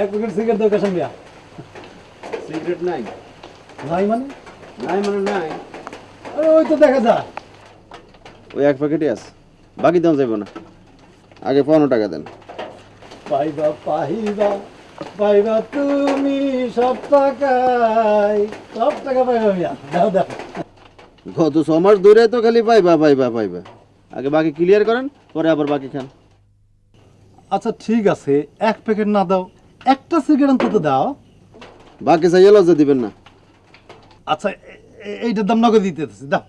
এক packet cigarette দরকার সঙ্গে সিগারেট নাই নাই মানে? নাই মানে নাই আরে ওই তো দেখা ওই এক প্যাকেটই আছে। বাকি দাম যাইব না। আগে পনেরো টাকা দেন। পাইবা পাইবা পাইবা তুমি সব টাকাই। সব টাকা পাইবা মিয়া। দাও দাও। গত ছ মাস ধরে তো খালি পাইবা পাইবা পাইবা। আগে বাকি ক্লিয়ার করেন। পরে আবার বাকি খান। আচ্ছা ঠিক আছে। এক প্যাকেট না দাও একটা সিগারেট অন্তত দাও। বাকি চাইয়ে লজ্জা দিবেন না। আচ্ছা এইটার দাম নগদ দিতে দিতেছি দাও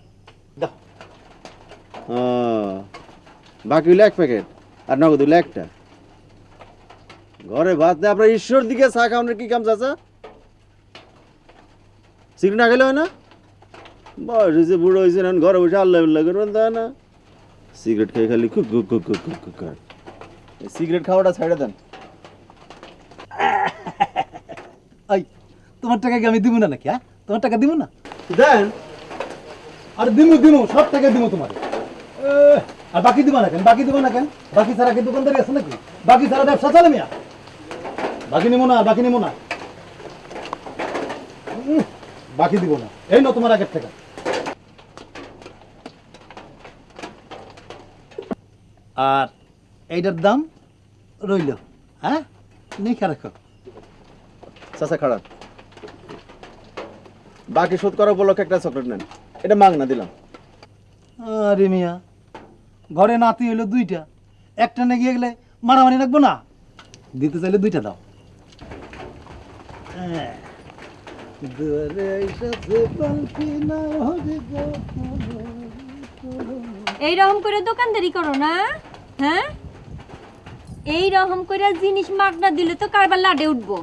দাও। ও, বাকি হইল এক প্যাকেট আর নগদ হইল একটা। ঘরে ভাত নেই আপনার ঈশ্বর দিকে চা খাওয়ানোর কি কাম চাচা? সিগারেট না খেলে হয় না? বয়স হয়েছে বুড়ো হয়েছে ঘরে বসে আল্লাহ করবেন তা না? সিগারেট খেয়ে খালি কুক কুক কুক কুক কুক কুক সিগারেট খাওয়াটা ছেড়ে দেন। এই তোমার টাকা কি আমি দিব না নাকি হ্যাঁ? তোমার টাকা দিব না? দেন। আর দিমু দিমু সব টাকা দিমু তোমার। আর বাকি দিব না কেন? বাকি দিব না কেন? বাকি ছাড়া কি দোকানদারি আছে নাকি? বাকি ছাড়া ব্যবসা চলে মিয়া। বাকি নিবো না বাকি নিবো না। বাকি দিব না। এই ন তোমার আগের টাকা। আর এইটার দাম রইল হ্যাঁ? নিখা রাখো। চাচা খারাপ। বাকি শোধ করার উপলক্ষে একটা চকলেট নেন। এটা মাগ না দিলাম। আরে মিয়া ঘরে নাতি হইল দুইটা। একটা না গিয়ে গেলে মারামারি রাখব না? দিতে চাইলে দুইটা দাও। হ্যাঁ। দুয়ারে এইরকম করে দোকানদারি করো না হ্যাঁ? এই রকম করে জিনিস মাগনা দিলে তো কারবার লাডে উঠবো।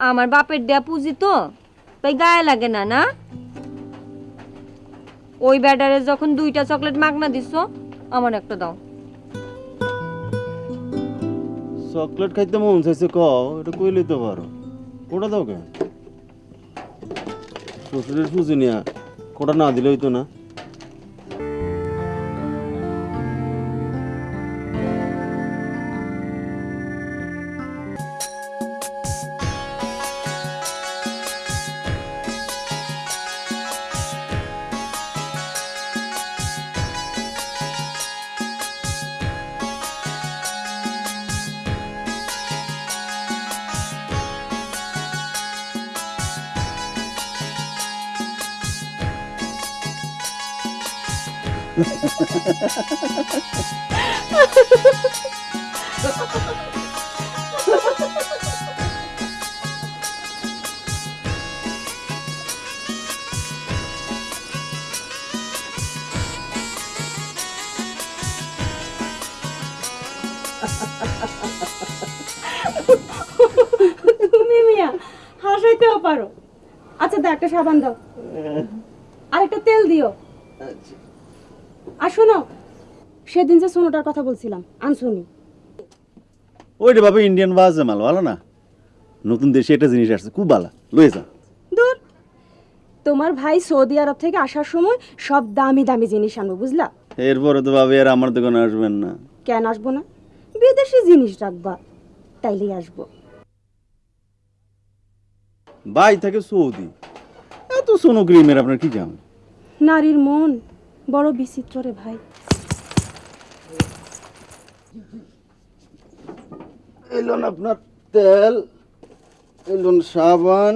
আমার বাপের দেয়া পুঁজি তো, তাই গায়ে লাগে না না? ওই ব্যাটারে যখন দুইটা চকলেট মাগনা দিছ, আমার একটা দাও। চকলেট খাইতে মন চাইছে ক এটা কইলে তো পারো। কোটা দাও কে? শ্বশুরের পুজো নিয়া, কোটা না দিলে হইতো না। সাবান দাও আর একটা তেল দিও। আর শোনো সেদিন যে সোনোটার কথা বলছিলাম আনসুনি। ওইটা বাবা ইন্ডিয়ান বাজে মাল ভালো না? নতুন দেশে একটা জিনিস আসছে খুব ভালো। লয়ে যা। দূর। তোমার ভাই সৌদি আরব থেকে আসার সময় সব দামি দামি জিনিস আনব বুঝলা? এরপরে তো ভাবি আর আমার দোকানে আসবেন না। কেন আসব না? বিদেশি জিনিস রাখবা তাইলেই আসব। বাই থাকে সৌদি। এত সোনো ক্রিমের আপনার কি জান? নারীর মন বড় বিচিত্র রে ভাই। এলন আপনার তেল এলন সাবান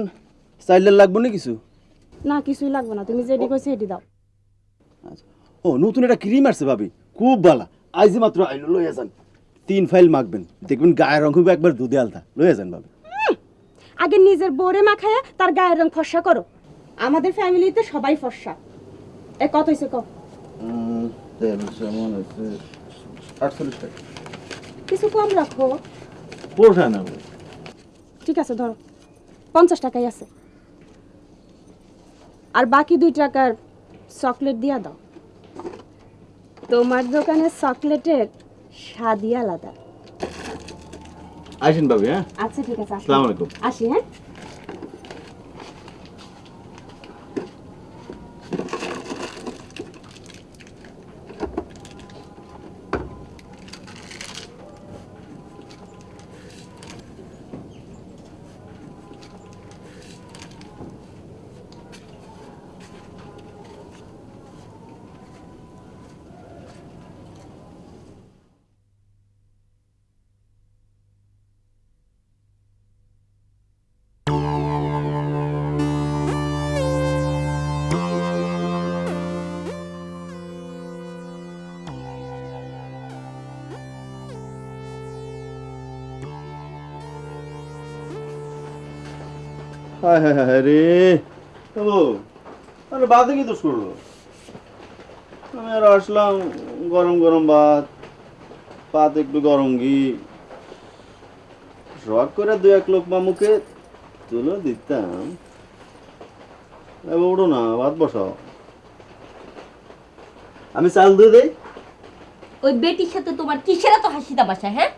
সাইলের লাগবে না কিছু? না কিছুই লাগবে না তুমি যেটি কইছো এটি দাও। আচ্ছা। ও নতুন একটা ক্রিম আসছে ভাবি খুব ভালো আইজি মাত্র আইলো লইয়া যান। তিন ফাইল মাখবেন দেখবেন গায়ের রং খুব একবার দুধে আলতা। লইয়া যান ভাবি। আগে নিজের বোরে মাখায়া তার গায়ের রং ফর্সা করো। আমাদের ফ্যামিলিতে সবাই ফর্সা। এ কত হয়েছে ক? আটচল্লিশ টাকা। কিছু কম রাখো। না ঠিক আছে ধরো। পঞ্চাশ টাকাই আছে। আর বাকি দুই টাকার চকলেট দিয়া দাও। তোমার দোকানের চকলেটের স্বাদই আলাদা। আসেন ভাবি হ্যাঁ? আচ্ছা ঠিক আছে আসসালামু আলাইকুম। আসি হ্যাঁ? হায় হায় হায় রে। বাবু আরে বাদে কি দোষ করল? আমি আর আসলাম গরম গরম ভাত। ভাত একটু গরম ঘি। শখ করে দু এক লোক মুখে তুলে দিতাম। উঠো না ভাত বসাও। আমি চাল দিয়ে দেই। ওই বেটির সাথে তোমার কিসের এত হাসি তামাশা হ্যাঁ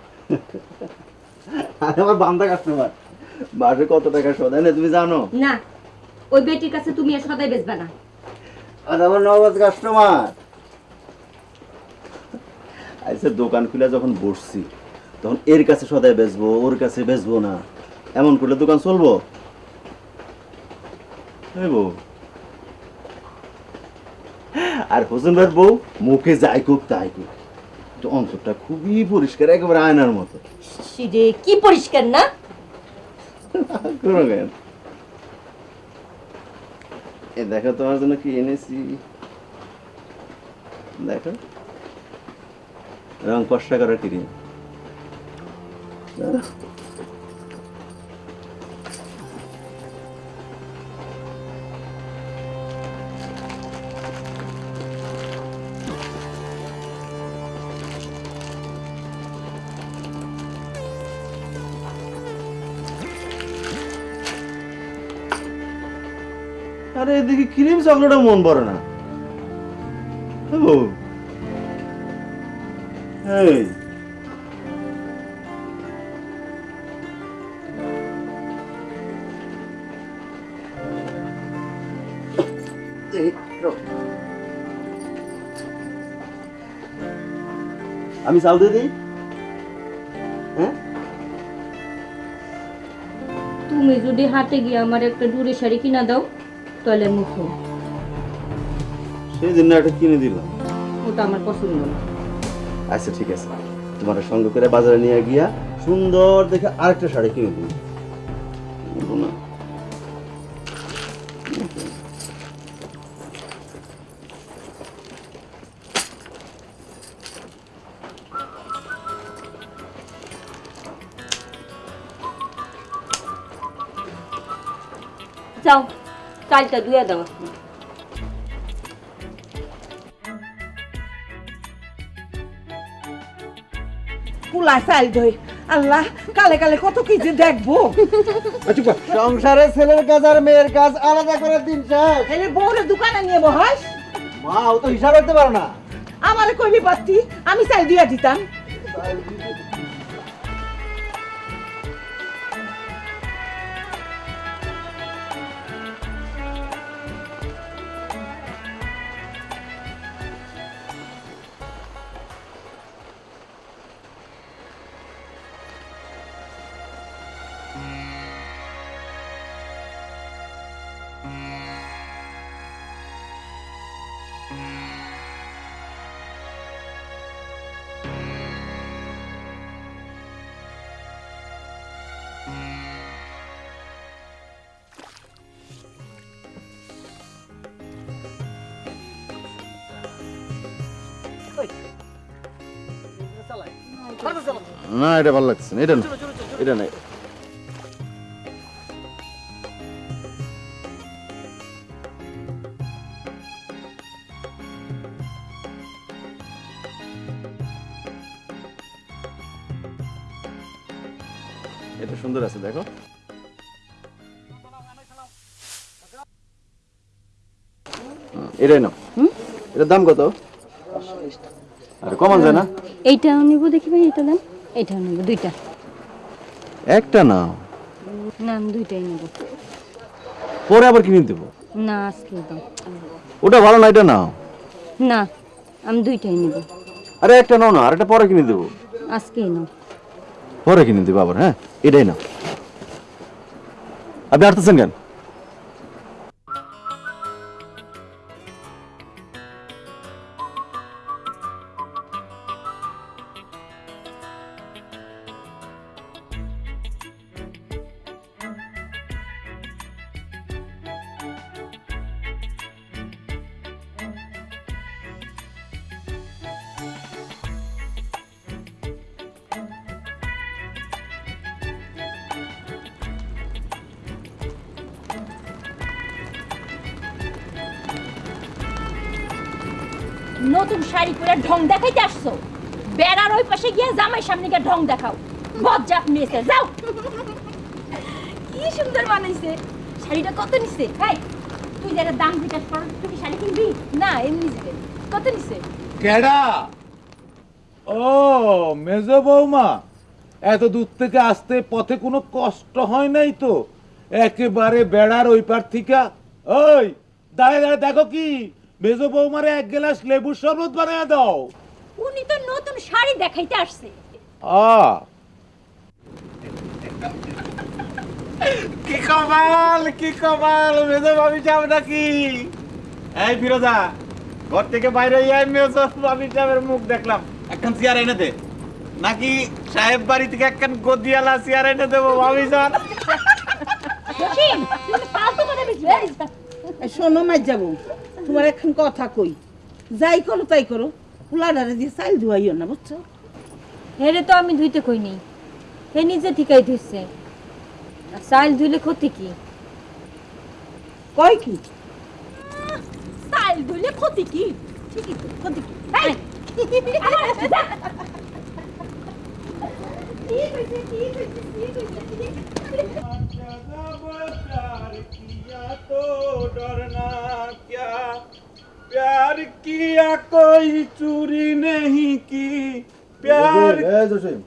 আমার বান্দা কাস্টমার। মাসে কত টাকা সদায় না তুমি জানো? না ওই বেটির কাছে তুমি আর সদাই বেচবে না। আর আমার নগদ কাস্টমার আইসে দোকান খুলে যখন বসছি তখন এর কাছে সদাই বেচবো ওর কাছে বেচবো না। এমন করলে দোকান চলবো? আর হোসেন ভাইয়ের বউ মুখে যাই কুক তাই কুক কিন্তু অন্তরটা খুবই পরিষ্কার একেবারে আয়নার মতো। কি পরিষ্কার না? কোনো গান এ দেখো তোমার জন্য কি এনেছি। দেখো। রং কষ্ট করার ক্রিম আরে এদিকে ক্রিম চকলেটও মন পড়ে না। এই। এই, আমি চাল দিয়ে দিই? হ্যাঁ? তুমি যদি হাটে গিয়ে আমার একটা ডুরে শাড়ি কিনা দাও। তাহলে মুখো সেই দিন একটা কিনে দিলাম। ওটা আমার পছন্দ না। আচ্ছা ঠিক আছে। তোমার সঙ্গে করে বাজারে নিয়ে গিয়া সুন্দর দেখে আরেকটা শাড়ি কিনে দিই না। যাও। চালটা ধুয়ে দাও। কুলা চাল দই আল্লাহ কালে কালে কত কিছু দেখব। সংসারে ছেলের কাজ আর মেয়ের কাজ আলাদা করে দিন শেষ তাহলে বউরে দোকানে নিয়ে বহাস। মা ও তো হিসাব রাখতে পারে না। আমারে কইলি পারতি আমি চাল দিয়া দিতাম। না এটা ভালো লাগছে না এটা না এটা নাই এটার দাম কত? আর কমান যায় না। এইটাও নিব দেখি ভাই এটা দেন এইটাও নিব দুইটা। একটা নাও। না আমি দুইটাই নেব। পরে আবার কিনে দেবো। না আজকে দাও ওটা ভালো না এটা নাও। না আমি দুইটাই নেব। আরে একটা নাও না আর একটা পরে কিনে দেবো। আজকেই নাও। পরে কিনে দেবো আবার হ্যাঁ? এটাই নাও। আপনি আসতেছেন কেন? নতুন শাড়ি পরে ঢং দেখাইতে আসছো? বেড়ার ওই পাশে গিয়ে জামাই সামনে গিয়ে ঢং দেখাও। বজ্জাত মেয়েছে যাও। কি সুন্দর বানাইছে। শাড়িটা কত নিছে? হাই তুই যারা দাম জিজ্ঞাস কর তুই কি শাড়ি কিনবি? না এমনি যাবে কত নিছে? কেডা? ও মেজ বৌমা এত দূর থেকে আসতে পথে কোনো কষ্ট হয় নাই তো? একেবারে বেড়ার ওই পার থেকে। ওই দাঁড়ে দাঁড়ে দেখো কি? মেজ বৌমারে এক গ্লাস লেবুর শরবত বানিয়ে দাও। উনি তো নতুন শাড়ি দেখাইতে আসছে। আ। কি কমাল কি কমাল মেজ ভাবি যাব নাকি? এই ফিরোজা ঘর থেকে বাইরে ইয়াই আমি সাহেবের মুখ দেখলাম। একখান চেয়ার এনে দে। নাকি সাহেব বাড়ি থেকে একখান গদিয়ালা চেয়ার এনে দেবো ভাবি এই শোনো মাই যাব তোমার এখন কথা কই। যাই করো তাই করো। পোলাডারে দিয়ে চাল ধুয়াইও না বুঝছ? হেরে তো আমি ধুইতে কই নেই। হে নিজে ঠিকাই ধুইছে। আর চাইল ধুইলে ক্ষতি কি? কয় কি? চাইল ধুইলে ক্ষতি কি? ঠিকই তো ক্ষতি কি? प्यार किया कोई चोरी नहीं की प्यार এই জসিম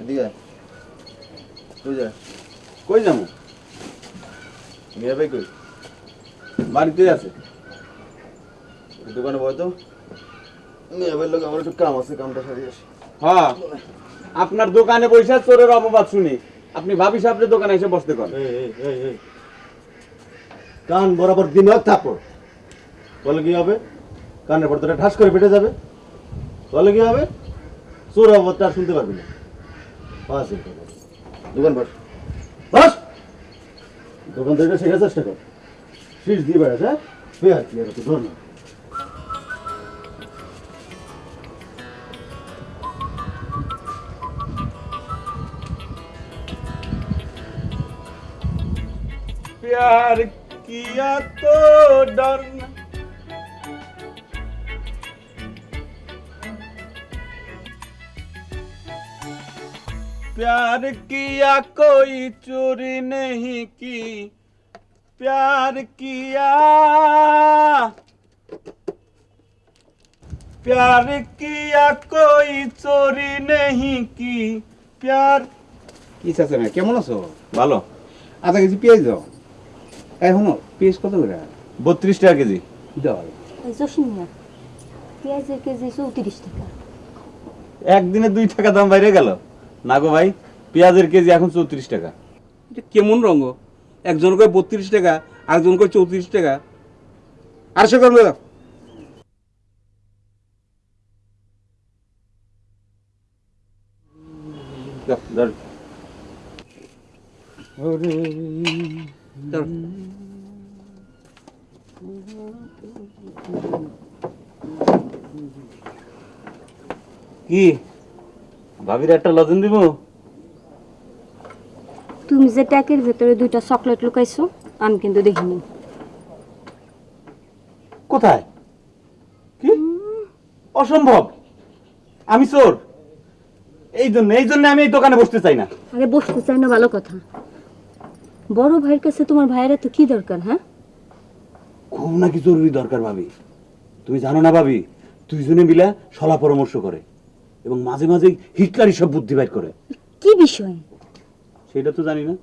এদিকে আয়। কই যা কই যাবো মিয়া ভাই কই বাড়িতে আছে একটু দোকানে বয় তো মিয়া ভাই লোক আমার একটু কাম আছে কামটা সারিয়ে আসি হ্যাঁ আপনার দোকানে বসে চোরের অপবাদ শুনি আপনি ভাবি সাহেবের দোকানে এসে বসতে করেন এই, এই, এই, এই। কান বরাবর দিমাগ থাপড় বলে কি হবে কানের পর ঠাস করে পেটে যাবে বলে কি হবে চোর অবস্থা আর শুনতে পারবি না বাস এরকম। দোকান বস বস দোকান থেকে শেখার চেষ্টা কর শীষ দিয়ে বেড়াস হ্যাঁ বেয়ার কি আর ধর না प्यार किया तो डरना प्यार किया कोई चोरी नहीं की प्यार किया प्यार किया कोई चोरी नहीं की प्यार কি চাচ্ছে না কেমন আছো ভালো আধা কেজি পেঁয়াজ দাও এখন পেঁয়াজ কত করে? বত্রিশ টাকা কেজি। দাও। জসিম পেঁয়াজের কেজি চৌত্রিশ টাকা। একদিনে দুই টাকা দাম বাইরে গেল। না গো ভাই পেঁয়াজের কেজি এখন চৌত্রিশ টাকা। এটা কেমন রঙ? একজন করে বত্রিশ টাকা আরেকজন করে চৌত্রিশ টাকা। আড়শো গ্রাম দাও। দাও, ধর। দাও। কি? ভাবির একটা লজেন দিব? তুমি যে ট্যাকের ভেতরে দুইটা চকলেট লুকাইছো আমি কিন্তু দেখিনি। কোথায়? কি? অসম্ভব! আমি চোর! এই জন্য এই জন্য আমি এই দোকানে বসতে চাই না। আরে বসতে চাই না ভালো কথা। বড় ভাইয়ের কাছে তোমার ভাইয়ের তো কি দরকার হ্যাঁ? খুব নাকি জরুরি দরকার ভাবি। তুমি জানো না ভাবি দুইজনে মিলে সলা পরামর্শ করে এবং মাঝে মাঝে হিটলারই সব বুদ্ধি বাইর করে। কি বিষয়? সেটা তো জানি না।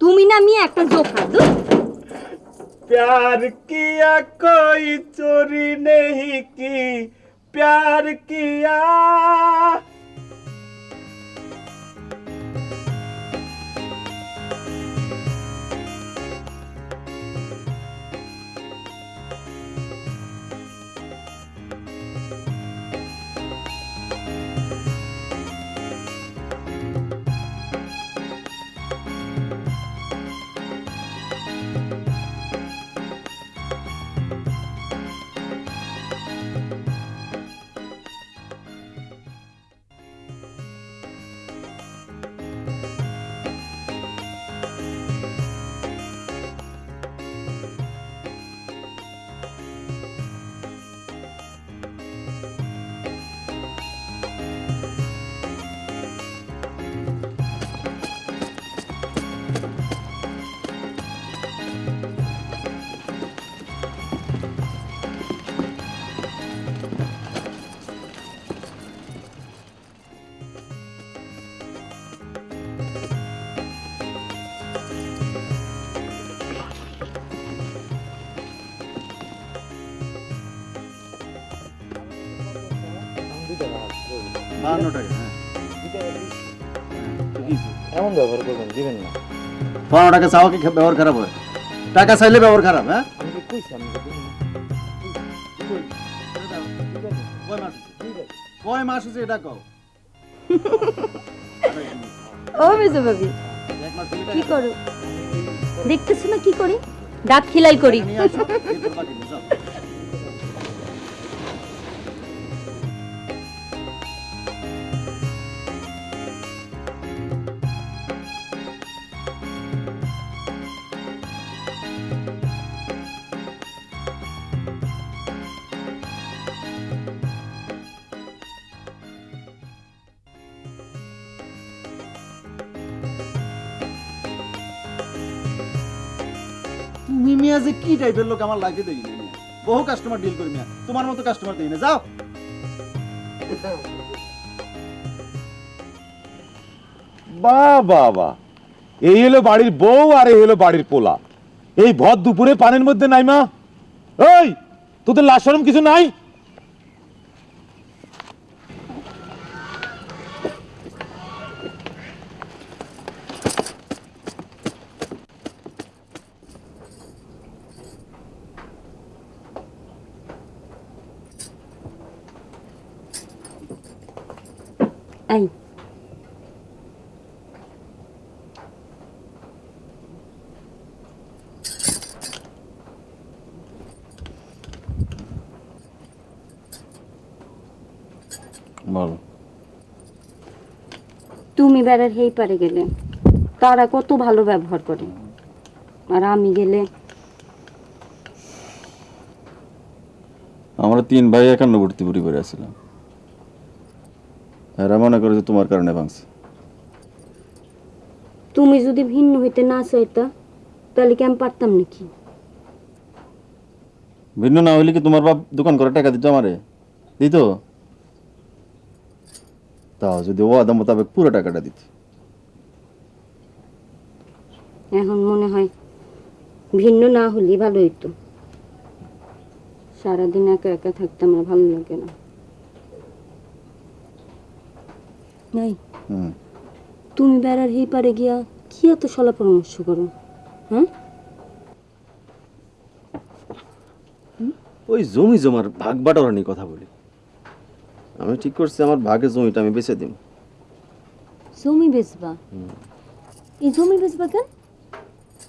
তুমি না আমি একটা জোকা প্যার কিয়া কই চোরি নেহি কি? প্যার কিয়া বাহান্ন টাকা হ্যাঁ? এমন ব্যবহার করবেন দিবেন না। বাহান্ন টাকা চাওয়া কি ব্যবহার খারাপ হয়? টাকা চাইলে ব্যবহার খারাপ হ্যাঁ। কয় মাস হচ্ছে এটা কও? ও মেজো ভাবি কি করো? দেখতেছো না কি করি? দাঁত খিলাই করি। মিয়া যে কি টাইপের লোক আমার লাগে দেখি বহু কাস্টমার ডিল করি মিয়া। তোমার মতো কাস্টমার দেখি না, যাও। বা বা বা এই হলো বাড়ির বউ আর এই হলো বাড়ির পোলা। এই ভর দুপুরে পানির মধ্যে নাই মা। ওই তোদের লাশরম কিছু নাই এই বলো তুমি বেড়ার হেই পারে গেলে তারা কত ভালো ব্যবহার করে। আর আমি গেলে আমরা তিন ভাই একান্নবর্তী পরিবারে আছিলাম। এরা মনে করে যে তোমার কারণে ভাঙছে। তুমি যদি ভিন্ন হইতে না চাইতা তাহলে কি আমি পারতাম নাকি? ভিন্ন না হইলে কি তোমার বাপ দোকান করে টাকা দিত আমারে? দিত? তাও যদি ও আদা মোতাবেক পুরো টাকাটা দিত। এখন মনে হয় ভিন্ন না হলেই ভালো হইতো। সারাদিন একা একা থাকতে আমার ভালো লাগে না। নাই। হুম। তুমি বেড়ার হেই পারে গিয়া কি এত সলা পরামর্শ করো হ্যাঁ? ওই জমি জমার ভাগ বাটোয়ারা নিয়ে কথা বলি। আমি ঠিক করছি আমার ভাগে জমিটা আমি বেচে দিব জমি বেচবা? এই জমি বেচবা কেন?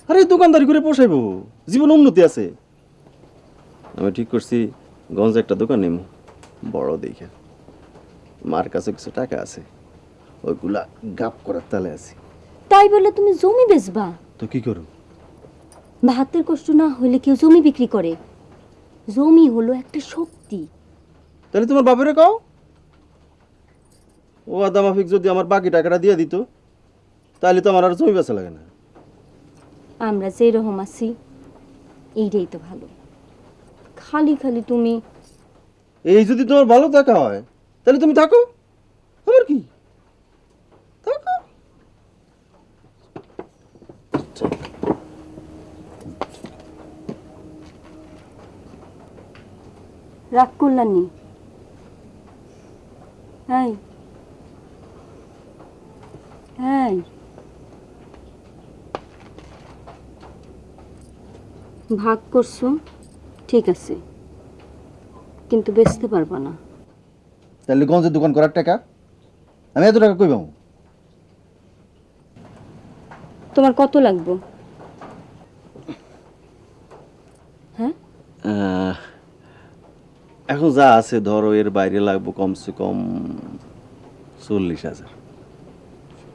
আরে দোকানদারি করে পোষাইবো। জীবন উন্নতি আছে। আমি ঠিক করছি গঞ্জে একটা দোকান নেব বড় দেখে। মার কাছে কিছু টাকা আছে। ওইগুলা গাপ করার তালে আছে। তাই বলে তুমি জমি বেচবা? তো কি করো ভাতের কষ্ট না হলে কেউ জমি বিক্রি করে। জমি হলো একটা শক্তি। তাহলে তোমার বাপেরে কও? ও আদা মাফিক যদি আমার বাকি টাকাটা দিয়ে দিত তাহলে তো আমার আর জমি বেচা লাগে না। আমরা যে রকম আছি এইটাই তো ভালো। খালি খালি তুমি এই যদি তোমার ভালো থাকা হয় তাহলে তুমি থাকো। আমার কি? থাকো। রাগ করলানি হ্যাঁ হ্যাঁ ভাগ করছ? ঠিক আছে। কিন্তু বেচতে পারবা না। তাহলে গঞ্জের দোকান করার টাকা? আমি এত টাকা কই পাবো? তোমার কত লাগবে? হ্যাঁ? এখন যা আছে ধরো এর বাইরে লাগবো কমসে কম চল্লিশ হাজার।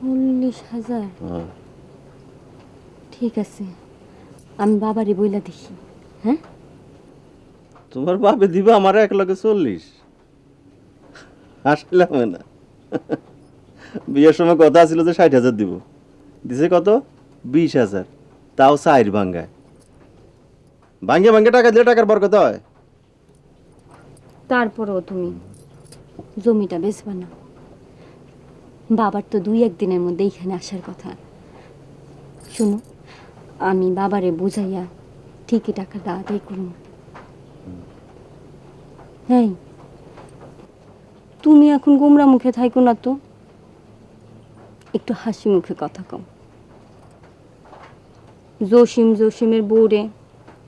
চল্লিশ হাজার। হ্যাঁ। ঠিক আছে আমি বাবারে বইলা দেখি হ্যাঁ? তোমার বাপে দিবা আমার এক লগে চল্লিশ। আসলে না। বিয়ের সময় কথা ছিল যে ষাট হাজার দিব। দিছে কত? বিশ হাজার। তাও সাইড ভাঙ্গায়। ভাঙ্গে ভাঙ্গে টাকা দিলে টাকার বরকত হয়। তারপরেও তুমি জমিটা বেচবা না। বাবার তো দুই একদিনের মধ্যে এখানে আসার কথা। শুনো, আমি বাবারে বুঝাইয়া ঠিকই টাকাটা আদায় করুন। হ্যাঁ তুমি এখন গোমরা মুখে থাইকো না তো। একটু হাসি মুখে কথা কম জসিম জসিমের বউরে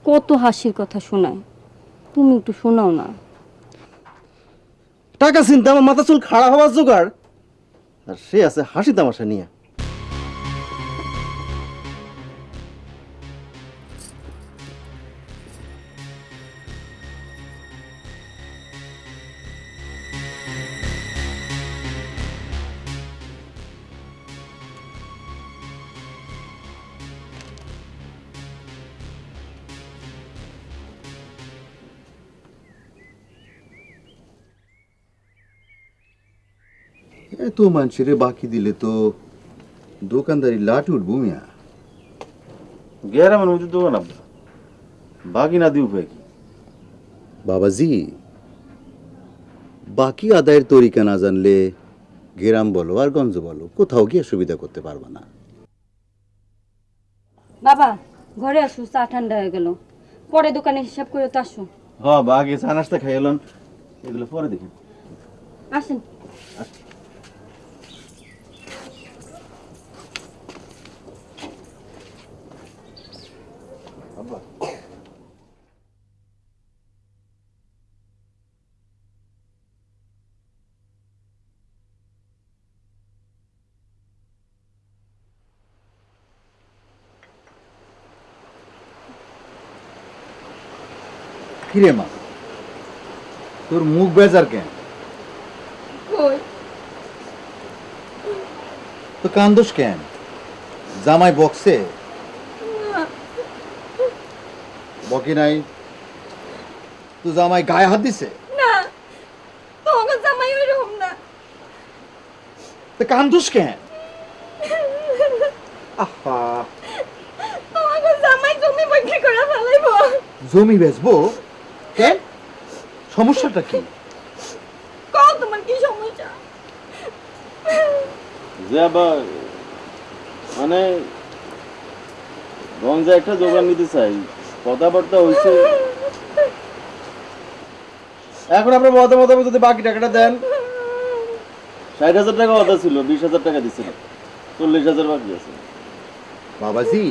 কত হাসির কথা শোনায়। তুমি একটু শোনাও না। টাকা চিন্তা, আমার মাথা চুল খাড়া হওয়ার জোগাড়। আর সে আছে হাসি তামাশা নিয়ে। এত মানুষের বাকি দিলে তো দোকানদারি লাট উঠবো মিয়া গ্যারামের মধ্যে দোকান আপনার বাকি না দিয়ে উপায় কি বাবাজি বাকি আদায়ের তরিকা না জানলে গ্রাম বলো আর গঞ্জ বলো কোথাও গিয়ে সুবিধা করতে পারব না বাবা ঘরে আসো চা ঠান্ডা হয়ে গেল পরে দোকানে হিসাব করে তো আসো হ বা আগে চা নাস্তা খাই এলেন এগুলো পরে দেখি আসেন কিরে মা। তোর মুখ বেজার কেন? তো কান্দোস কেন? জামাই বক্সে বকি নাই? তো জামাই গায়ে হাত দিছে? তোমাকে জামাই ওইরকম না। তো কান্দোস কেন? আহা। তোমাকে জামাই জমি বিক্রি করে ফেলাইব। জমি বেচবো? কেন সমস্যাটা কি? কও তোমার কি সমস্যা? যে আবার মানে গঞ্জে একটা দোকান নিতে চাই। কথাবার্তা হয়েছে এখন আপনার মতো মতো যদি বাকি টাকাটা দেন। ষাট হাজার টাকা কথা ছিল বিশ হাজার টাকা দিচ্ছিল চল্লিশ হাজার বাকি আছে। বাবাজি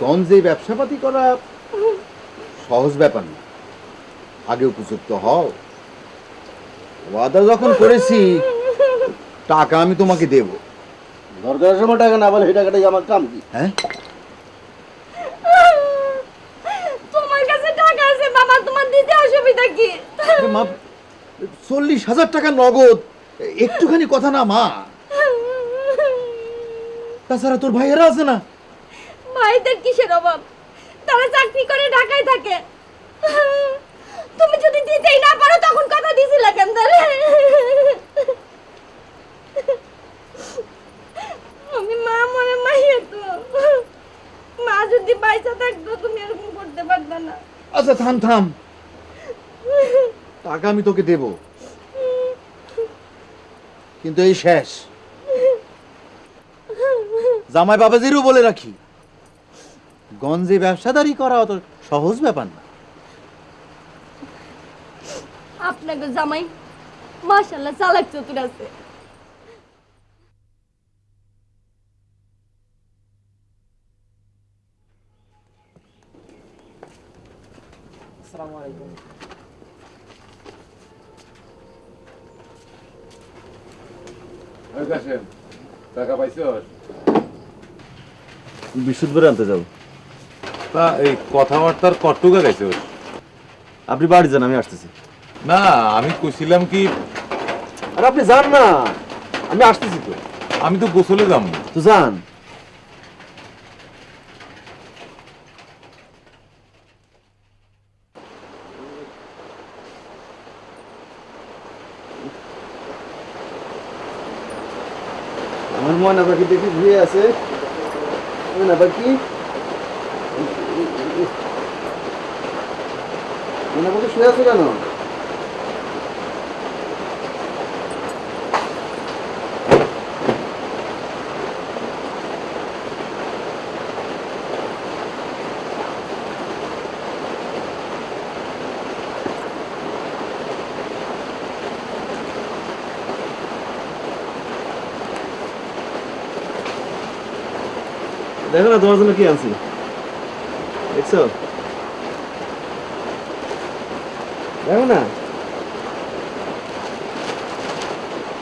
গঞ্জে ব্যবসাপাতি করা সহজ ব্যাপার না। আগে উপযুক্ত হও। ওয়াদা যখন করেছি টাকা আমি তোমাকে দেব। দরকারের সময় টাকা না বলে সেই টাকাটাই আমার কাম কি? হ্যাঁ? তোমার কাছে টাকা আছে বাবা তোমার দিতে অসুবিধা কি? মা চল্লিশ হাজার টাকা নগদ একটুখানি কথা না মা। তাছাড়া তোর ভাইয়েরা আছে না? ভাইদের কিসের অভাব? তারা চাকরি করে ঢাকায় থাকে। তুমি যদি দিতেই না পারো, তখন কথা দিছিলা কেন তাহলে? আমি মা মনে মাইয়া তো। মা যদি পয়সা থাকতো, তুমি এরকম করতে পারবে না। আচ্ছা থাম থাম। টাকা আমি তোকে দেব। কিন্তু এই শেষ। জামাই বাবাজিরও বলে রাখি গঞ্জে ব্যবসাদারি করা অত সহজ ব্যাপার না। আপনাকে জামাই মাশাল্লাহ চালাক চতুর আছে। টাকা পাইছস? বিশুদ্ধ আনতে যাব। তা এই কথাবার্তার কটুকা গাইছস আপনি বাড়ি যান আমি আসতেছি। না আমি কইছিলাম কি আর আপনি যান না আমি আসতেছি তো। আমি তো গোসলে যাম। তো যান। আমার ময়না পাখি দেখি ঘুরে আছে? ময়না পাখি মনে মধ্যে শুয়ে আছো কেন? দেখো না তোমার জন্য কি আনছি। দেখছ? দেখো না?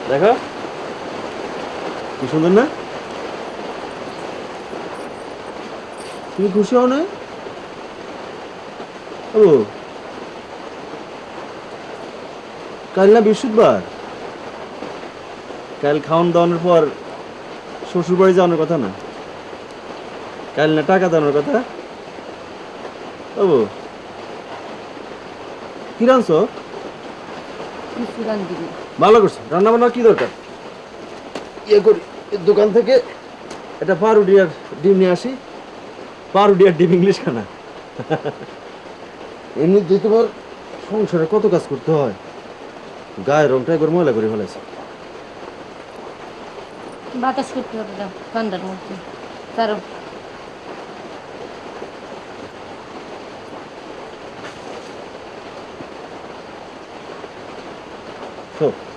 দেখো? কি সুন্দর না? তুমি খুশি হও না? ও। কাল না বৃহস্পতিবার? কাল খাওয়ান দাওয়ানোর পর শ্বশুর বাড়ি যাওয়ানোর কথা না? কাল না টাকা দেওয়ানোর কথা? ও। কি দিবি ভালো করছ। রান্না বান্না কি দরকার? ইয়ে করি এর দোকান থেকে। একটা পাউরুটি আর ডিম নিয়ে আসি। পাউরুটি আর ডিম ইংলিশ খানা এমনি তোমার সংসারে কত কাজ করতে হয়? গায়ের রংটা একবার ময়লা করে ফেলেছে বাতাস করতে হবে দাও ঠান্ডার মধ্যে। তারও তো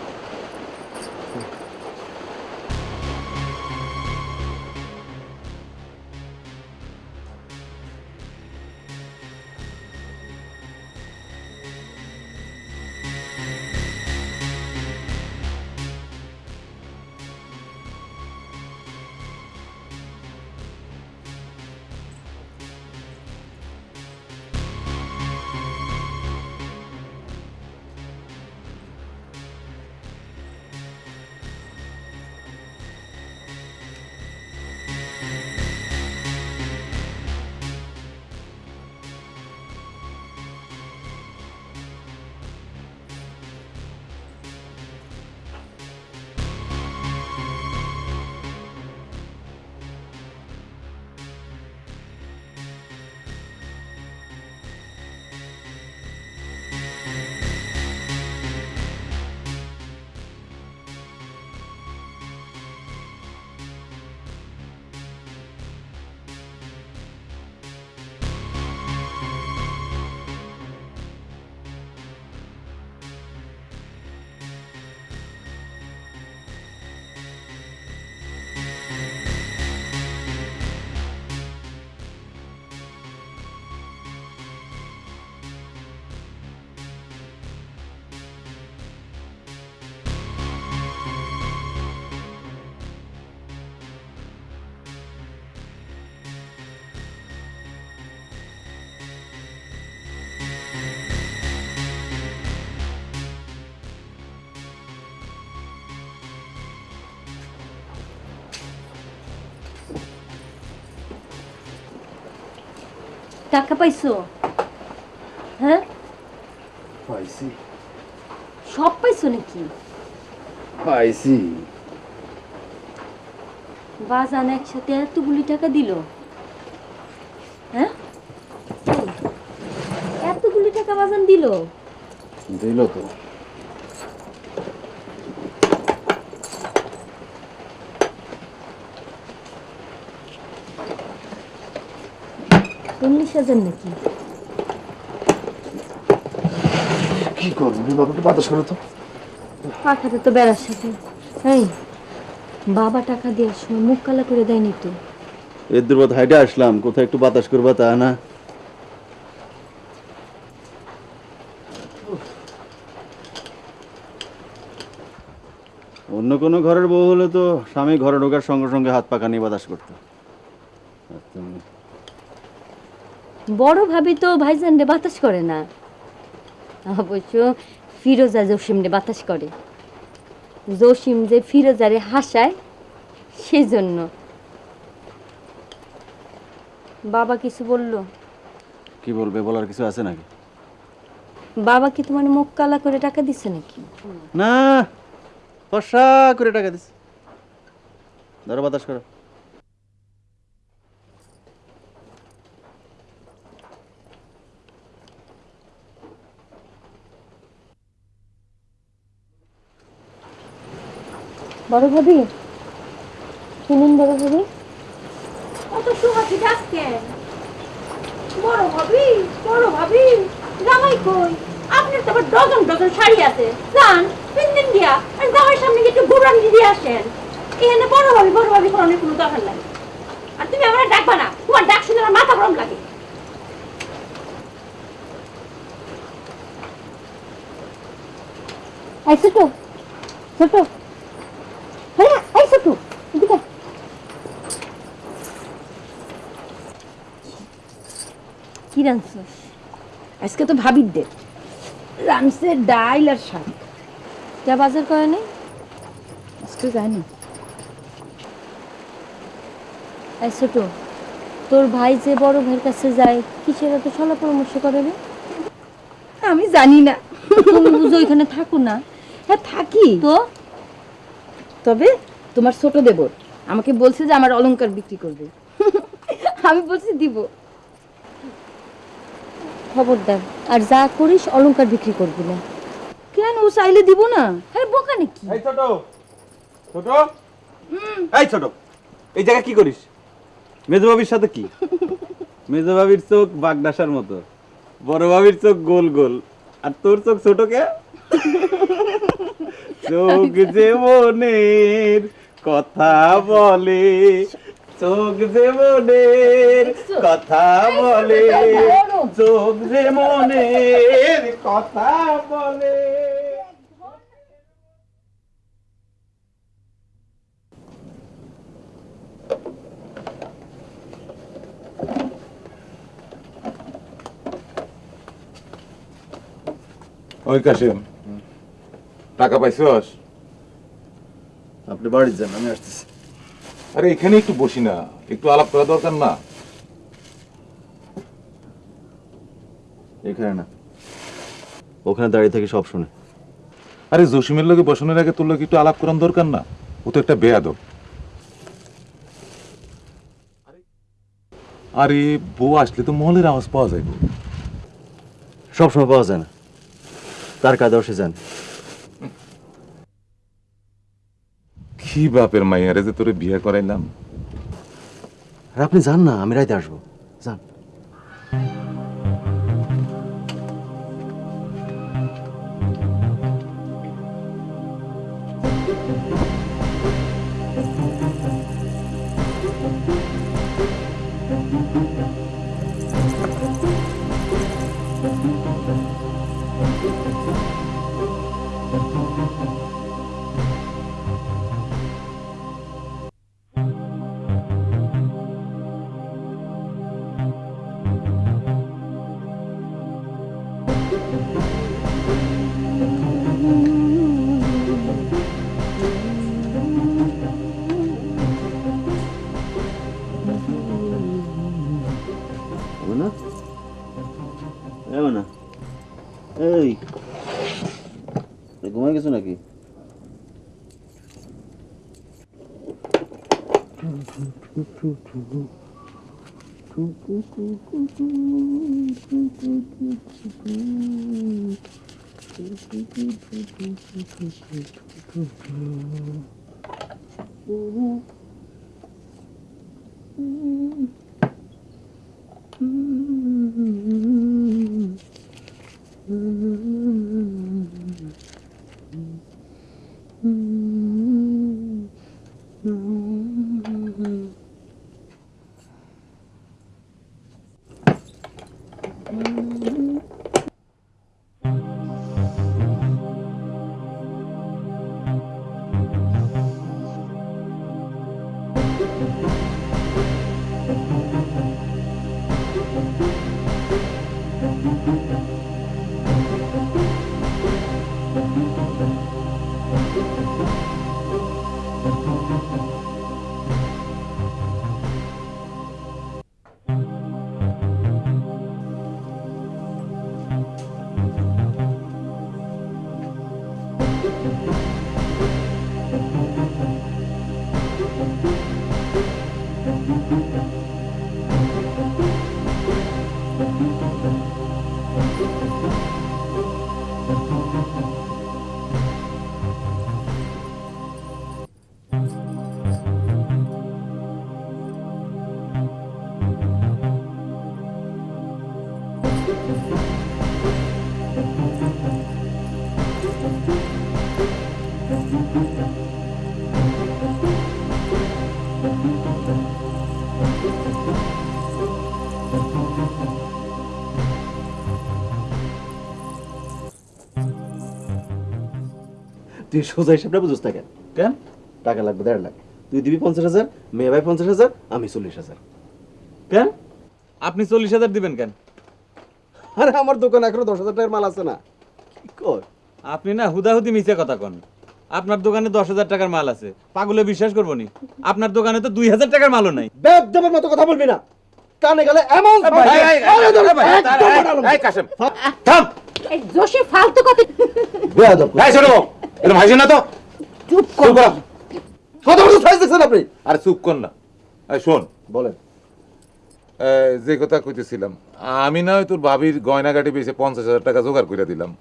টাকা পাইছো? হ্যাঁ? পাইছি। সব পাইছো নাকি? পাইছি। বাজান একসাথে এতগুলি টাকা দিল। হ্যাঁ? এত এতগুলি টাকা বাজান দিল? দিল তো। নাকি? কি করব? বাবাকে বাতাস করো তো। পাখাতে তো বেড়ার সাথে। এই বাবা টাকা দেওয়ার সময় মুখ কালা করে দেয়নি তো? এর দুর্বত হাইটে আসলাম। কোথায় একটু বাতাস করবা তা না। অন্য কোনো ঘরের বউ হলে তো স্বামী ঘরে ঢোকার সঙ্গে সঙ্গে হাত পাকা নিয়ে বাতাস করতো। বড় ভাবি তো ভাইজান রে বাতাস করে না। অবশ্য ফিরোজা জসিম রে বাতাস করে। জসিম যে ফিরোজারে হাসায় সেজন্য। বাবা কিছু বলল? কি বলবে বলার কিছু আছে নাকি? বাবা কি তোমার মুখ কালা করে টাকা দিছে নাকি? না ফসা করে টাকা দিস ধরো বাতাস করো। বড় ভাবি? শুনুন বড় ভাবি। অত সুহাসি ডাকতেন বড় ভাবি বড় ভাবি জামাই কই? আপনার তো আবার ডজন ডজন শাড়ি আছে। যান তিন দিন দিয়া আর জামাইয়ের সামনে গিয়ে একটু ঘুরান দিয়ে আসেন। এখানে বড় ভাবি বড় ভাবি করানোর কোনো দরকার নাই। আর তুমি আমার ডাকবা না। তোমার ডাক শুনে আমার মাথা গরম লাগে। এই ছোট ছোট হ্যাঁ এই ছোট এদিকে আয়। কি রাঁধছিস আজকে তো ভাবির ডাইল আর শাক। যা বাজার করে নেই আজকে ছোট তোর ভাই যে বড় ভাইয়ের কাছে যায় কিসের এত সলা পরামর্শ করে রে? আমি জানি না। তুমি বুঝো এখানে থাকো না। হ্যাঁ থাকি। তো? তবে তোমার ছোট দেবর আমাকে বলছে যে আমার অলংকার বিক্রি করবে। আমি বলছি দিব। খবরদার আর যা করিস অলংকার বিক্রি করবি না। কেন? ও চাইলে দিব না। আরে বোকা নাকি? এই ছোট। ছোট? এই ছোট। এই জায়গায় কি করিস? মেজবাবির সাথে কি? মেজবাবির চোখ বাগডাসার মতো। বড় বাবির চোখ গোল গোল। আর তোর চোখ ছোট কে? চোখ যে মনের কথা বলে। চোখ যে মনের কথা বলে। চোখ যে মনের কথা বলে। ওই কাশিম টাকা পাইছস? আপনি বাড়ি যান আমি আসতেছি। আরে এখানে একটু বসি না একটু আলাপ করা দরকার না। এখানে না। ওখানে দাঁড়িয়ে থেকে সব শুনে। আরে জসিমের লগে বসানোর আগে তোর লগে একটু আলাপ করার দরকার না? ও তো একটা বেয়াদব। আরে, বউ আসলে তো মহলের আওয়াজ পাওয়া যায় সব সময় পাওয়া যায় না। তার কাজ সে জানে কি বাপের মাইয়ারে যে তোরে বিয়ে করাইলাম। আর আপনি যান না, আমি রাইতে আসব। যান হবে Boop, boop, boop, boop, boop, boop, boop. তুই সোজা হিসাবটা বুঝোস না কেন? কেন? টাকা লাগবে দেড় লাখ। তুই দিবি পঞ্চাশ হাজার মেয়ে ভাই পঞ্চাশ হাজার আমি চল্লিশ হাজার। কেন? আপনি চল্লিশ হাজার দিবেন কেন? আরে আমার দোকানে এখনও দশ হাজার টাকার মাল আছে না। আপনি না হুদাহুদি মিছে কথা কন। আপনার দোকানে দশ হাজার টাকার মাল আছে। পাগলে বিশ্বাস করব নি। আপনার দোকানে তো দুই হাজার টাকার মালও নাই। দেবার মতো কথা বলবি না। কানে গেলে এমন থাম। এই জোশে ফালতু কথা বেয়াদব। এই ছোট এটা ভাইছে না তো? চুপ কর। কত বড় সাইজ দেখছেন আপনি? আরে চুপ কর না। এই শোন। বলেন। যে কথা কইতেছিলাম আমি না হয় তোর ভাবির গয়নাগাটি বেশি পঞ্চাশ হাজার টাকা জোগাড় করে দিলাম।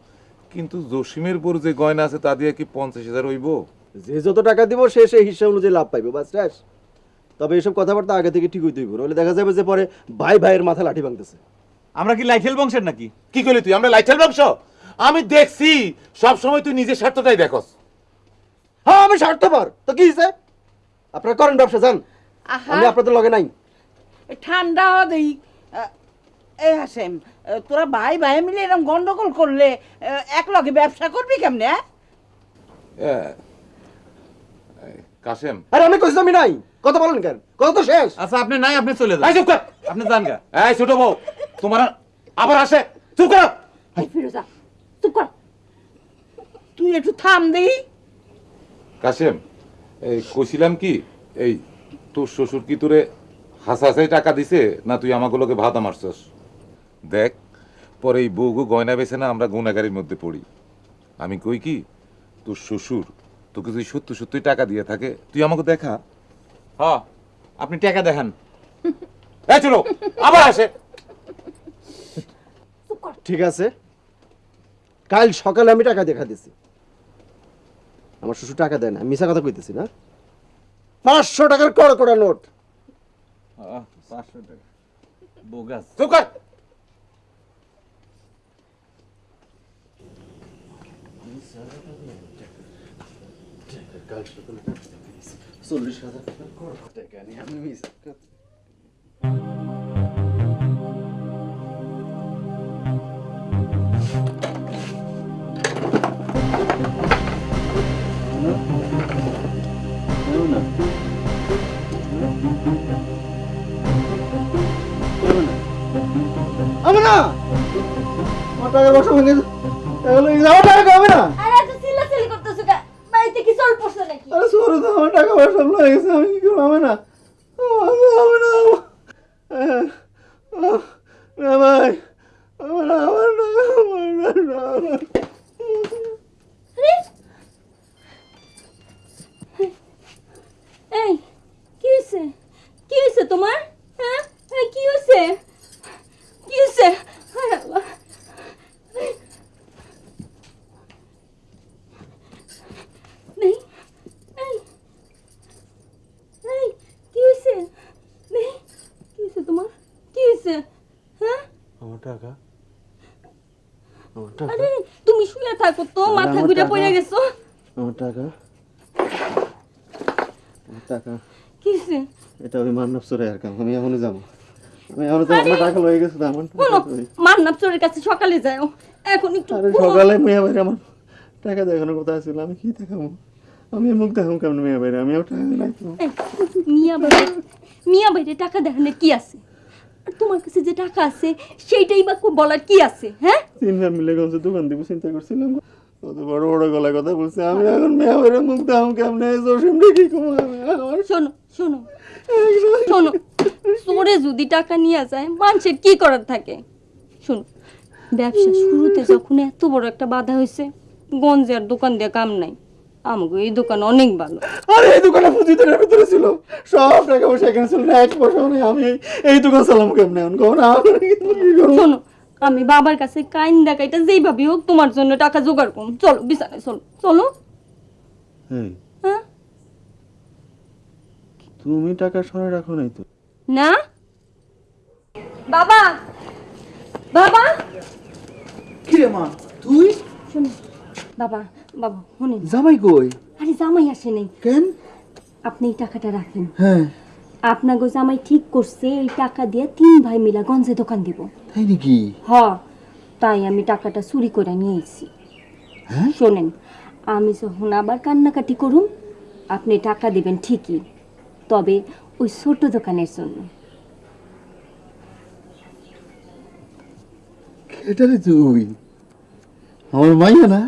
কিন্তু জসিমের পর যে গয়না আছে তা দিয়ে কি পঞ্চাশ হাজার হইব? যে যত টাকা দিব সে সেই হিসাব অনুযায়ী লাভ পাইবে বাস শেষ। তবে এসব কথাবার্তা আগে থেকে ঠিক হইতে হইব নইলে দেখা যাবে যে পরে ভাই ভাইয়ের মাথা লাঠি ভাঙতেছে। আমরা কি লাইঠেল বংশের নাকি? কি করলি তুই? আমরা লাইটেল বংশ? আমি দেখছি সব সময় তুই নিজের স্বার্থটাই দেখস। হ্যাঁ আমি স্বার্থপর। তো কি হয়েছে আপনারা করেন ব্যবসা যান। আহা। আমি আপনাদের লগে নাই। ঠান্ডা হওয়া দেই। এ হাসেম তোরা ভাই ভাই মিলে এরকম গন্ডগোল করলে এক লগে ব্যবসা করবি কেমনে হ্যাঁ? কাশেম আরে আমি কইছি আমি নাই। কথা বলেন কেন? কথা তো শেষ। আচ্ছা আপনি নাই আপনি চলে যান। এই চুপ কর। আপনি যান গা। এই ছোট বউ। তোমার আবার আসে। চুপ কর। ফিরোজা চুপ কর। তুই একটু থাম দেই কাশেম এই কইছিলাম কি এই তোর শ্বশুর কি তোরে হাসাহাসাই টাকা দিছে না তুই আমাগুলোকে ভাতা মারছস? দেখ পরে এই বউগু গয়না বেছে না আমরা গুণাগারির মধ্যে পড়ি। আমি কই কি তোর শ্বশুর তোকে যদি সত্যি সত্যি টাকা দিয়ে থাকে তুই আমাকে দেখা। হ আপনি টাকা দেখান। এই চলো আবার আসে। ঠিক আছে। কাল সকালে আমি টাকা দেখা দিছি। আমার শ্বশুর টাকা দেয় না আমি মিশা কথা কইতেছি না। পাঁচশো টাকার কড়া কড়া নোট পাঁচশো টাকা। বোগাস। চুপ কর। চল্লিশ হাজার টাকা আমি মিশা আমি না আমার টাকা বসা লয়ে গেছে। আমার টাকা হবে না আরে এত চিল্লাচিল্লি করতেছো কা? বাড়িতে কি চল পড়ছে নাকি? আরে সরে তো আমার টাকা পয়সা লয়ে গেছে আমি কি করব না আমার না আহ, না ভাই আমার আমার না, আমার না, না, আমার। এই কি হয়েছে? কি হয়েছে তোমার? হ্যাঁ? হায় কি হয়েছে? কি হয়েছে? হ্যাঁ টাকা? আরে তুমি শুয়ে থাকো তো মাথা ঘুরে পড়ে গেছো। আমার টাকা? আমার টাকা? কি হয়েছে এটা আমি মান্নব চলে আর কাম আমি এখনই যাব। আমি এখন তো আমার টাকা লয়ে গেছে আমার? মান্নাব চোরের কাছে সকালে যাও এখন একটু সকালে মেয়ে বাইরে আমার টাকা দেখানোর কথা ছিল? আমি কি দেখাবো? আমি মুখ কেমন মেয়ে বাইরে আমি তো। মিয়া বাইরে মিয়া বাইরে টাকা দেখানোর কি আছে? আর তোমার কাছে যে টাকা আছে সেইটাই বা বলার কি আছে হ্যাঁ? তিনবার মিলে গেছে দোকান দিব চিন্তা করছিলাম। কত বড় বড় গলায় কথা বলছে। আমি এখন মেয়ে মুখ কেমনে জসিম আমার শোনো শোনো শোনো যদি টাকা নিয়ে যায় মানুষের কি করার থাকে? শোনো ব্যবসা শুরুতে যখন এত বড় একটা বাধা হয়েছে গঞ্জে আর দোকান দিয়ে কাম নাই। আমাকে এই দোকান অনেক ভালো। আরে এই দোকানে পুঁজি দিনের ভিতরে ছিল। সব টাকা পয়সা এখানে ছিল না এক পয়সাও নেই। আমি এই- দোকান চালাম কেমনে এখন? কখন? শোনো আমি বাবার কাছে কাইন দেখাইটা যেইভাবে হোক তোমার জন্য টাকা জোগাড় করুন চলো বিছানায় চলো চলো। হ্যাঁ? তুমি টাকা সরে রাখো নাই তো। না? বাবা! বাবা! কিরে মা তুই? শোনো বাবা বাবা শুনেন জামাই কই? আরে জামাই আসে নাই। কেন? আপনি এই টাকাটা রাখেন। হ্যাঁ। আপনাকে জামাই ঠিক করছে এই টাকা দিয়ে তিন ভাই মিলা গঞ্জে দোকান দিব। তাই নাকি? হ তাই আমি টাকাটা চুরি করে নিয়ে এসেছি। হ্যাঁ? শোনেন আমি যখন আবার কান্নাকাটি করুম আপনি টাকা দেবেন ঠিকই তবে ওই ছোট দোকানের জন্য। এটা তুই। আমার মাইয়া না?